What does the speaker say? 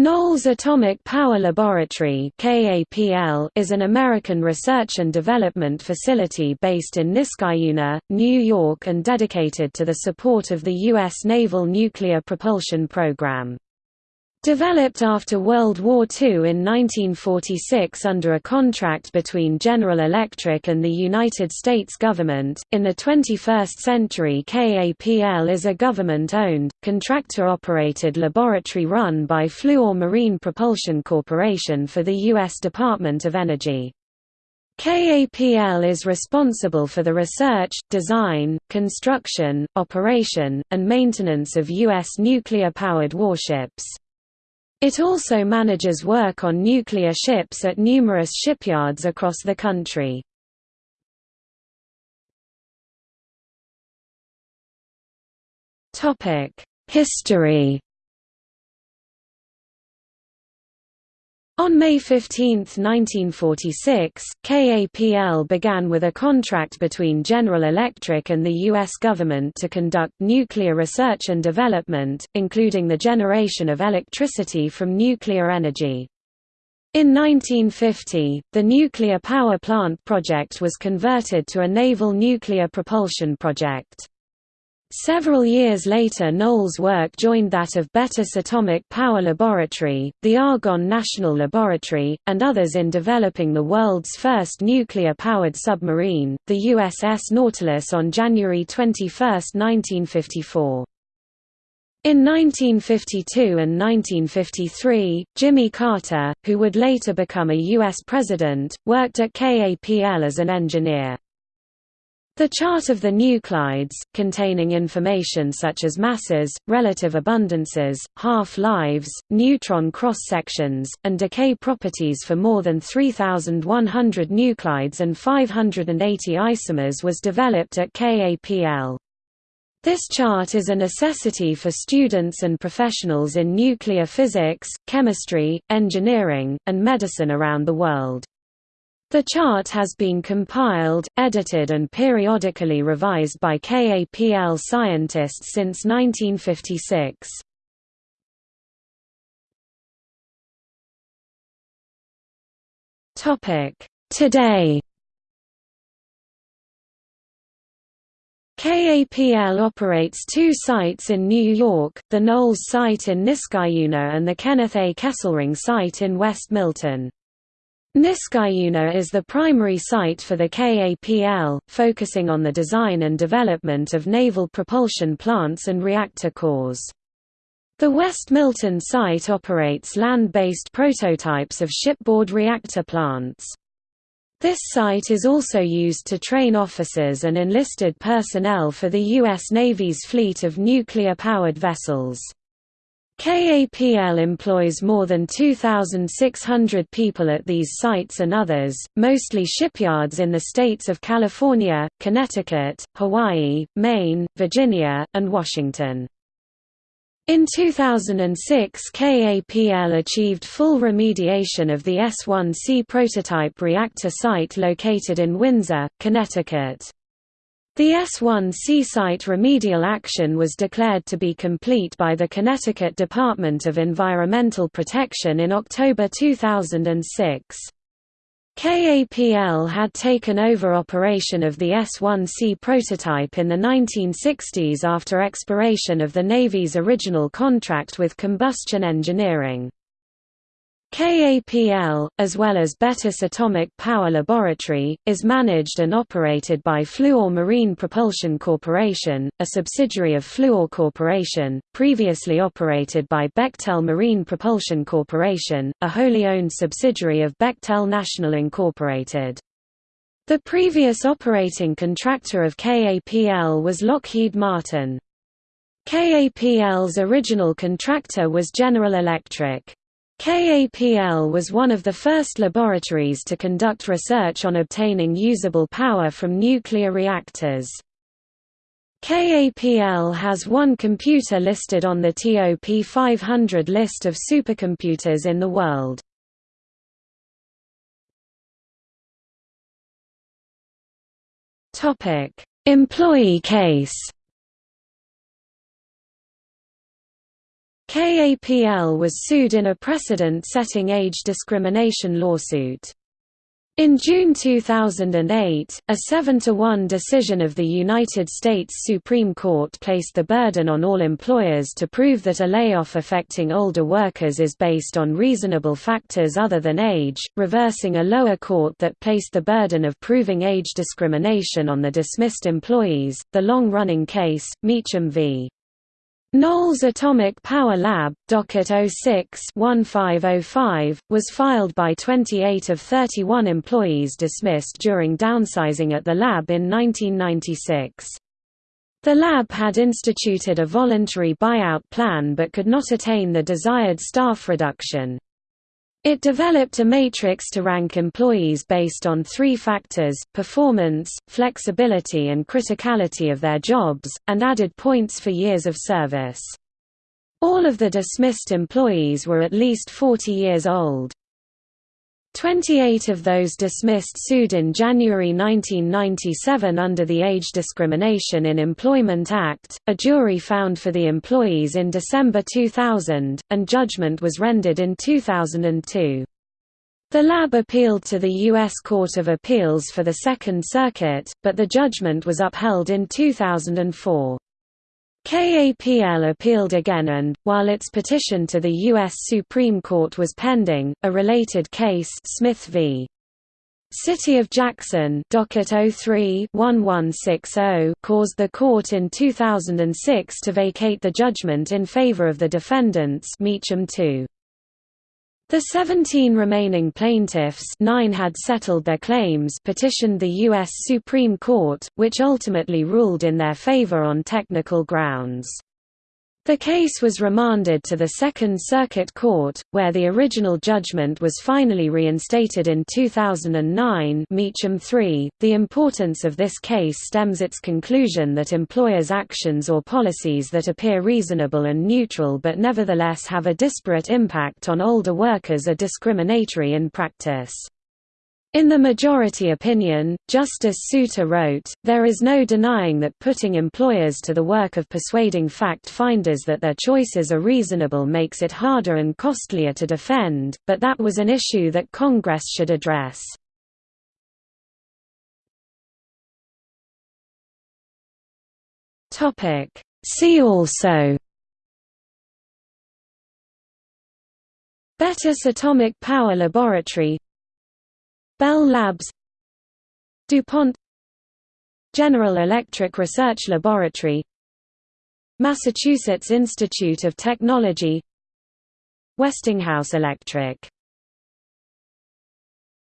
Knolls Atomic Power Laboratory is an American research and development facility based in Niskayuna, New York and dedicated to the support of the U.S. Naval Nuclear Propulsion Program. Developed after World War II in 1946 under a contract between General Electric and the United States government, in the 21st century KAPL is a government-owned, contractor-operated laboratory run by Fluor Marine Propulsion Corporation for the U.S. Department of Energy. KAPL is responsible for the research, design, construction, operation, and maintenance of U.S. nuclear-powered warships. It also manages work on nuclear ships at numerous shipyards across the country. History On May 15, 1946, KAPL began with a contract between General Electric and the U.S. government to conduct nuclear research and development, including the generation of electricity from nuclear energy. In 1950, the nuclear power plant project was converted to a naval nuclear propulsion project. Several years later Knolls' work joined that of Bettis Atomic Power Laboratory, the Argonne National Laboratory, and others in developing the world's first nuclear-powered submarine, the USS Nautilus on January 21, 1954. In 1952 and 1953, Jimmy Carter, who would later become a U.S. president, worked at KAPL as an engineer. The chart of the nuclides, containing information such as masses, relative abundances, half-lives, neutron cross-sections, and decay properties for more than 3,100 nuclides and 580 isomers was developed at KAPL. This chart is a necessity for students and professionals in nuclear physics, chemistry, engineering, and medicine around the world. The chart has been compiled, edited and periodically revised by KAPL scientists since 1956. Today KAPL operates two sites in New York, the Knolls site in Niskayuna and the Kenneth A. Kesselring site in West Milton. Niskayuna is the primary site for the KAPL, focusing on the design and development of naval propulsion plants and reactor cores. The West Milton site operates land-based prototypes of shipboard reactor plants. This site is also used to train officers and enlisted personnel for the U.S. Navy's fleet of nuclear-powered vessels. KAPL employs more than 2,600 people at these sites and others, mostly shipyards in the states of California, Connecticut, Hawaii, Maine, Virginia, and Washington. In 2006 KAPL achieved full remediation of the S-1C prototype reactor site located in Windsor, Connecticut. The S-1C site remedial action was declared to be complete by the Connecticut Department of Environmental Protection in October 2006. KAPL had taken over operation of the S-1C prototype in the 1960s after expiration of the Navy's original contract with Combustion Engineering. KAPL, as well as Bettis Atomic Power Laboratory, is managed and operated by Fluor Marine Propulsion Corporation, a subsidiary of Fluor Corporation, previously operated by Bechtel Marine Propulsion Corporation, a wholly owned subsidiary of Bechtel National Incorporated. The previous operating contractor of KAPL was Lockheed Martin. KAPL's original contractor was General Electric. KAPL was one of the first laboratories to conduct research on obtaining usable power from nuclear reactors. KAPL has one computer listed on the TOP 500 list of supercomputers in the world. Employee case KAPL was sued in a precedent-setting age discrimination lawsuit. In June 2008, a 7–1 decision of the United States Supreme Court placed the burden on all employers to prove that a layoff affecting older workers is based on reasonable factors other than age, reversing a lower court that placed the burden of proving age discrimination on the dismissed employees. The long-running case, Meacham v. Knolls Atomic Power Lab, docket 06-1505, was filed by 28 of 31 employees dismissed during downsizing at the lab in 1996. The lab had instituted a voluntary buyout plan but could not attain the desired staff reduction. It developed a matrix to rank employees based on three factors, performance, flexibility and criticality of their jobs, and added points for years of service. All of the dismissed employees were at least 40 years old. 28 of those dismissed sued in January 1997 under the Age Discrimination in Employment Act. A jury found for the employees in December 2000, and judgment was rendered in 2002. The lab appealed to the U.S. Court of Appeals for the Second Circuit, but the judgment was upheld in 2004. KAPL appealed again and, while its petition to the U.S. Supreme Court was pending, a related case Smith v. City of Jackson docket 03-1160 caused the court in 2006 to vacate the judgment in favor of the defendants Meacham 2. The 17 remaining plaintiffs nine had settled their claims petitioned the U.S. Supreme Court, which ultimately ruled in their favor on technical grounds. The case was remanded to the Second Circuit Court, where the original judgment was finally reinstated in 2009 Meacham 3. .The importance of this case stems its conclusion that employers' actions or policies that appear reasonable and neutral but nevertheless have a disparate impact on older workers are discriminatory in practice. In the majority opinion, Justice Souter wrote, There is no denying that putting employers to the work of persuading fact-finders that their choices are reasonable makes it harder and costlier to defend, but that was an issue that Congress should address. See also Bettis Atomic Power Laboratory Bell Labs DuPont General Electric Research Laboratory Massachusetts Institute of Technology Westinghouse Electric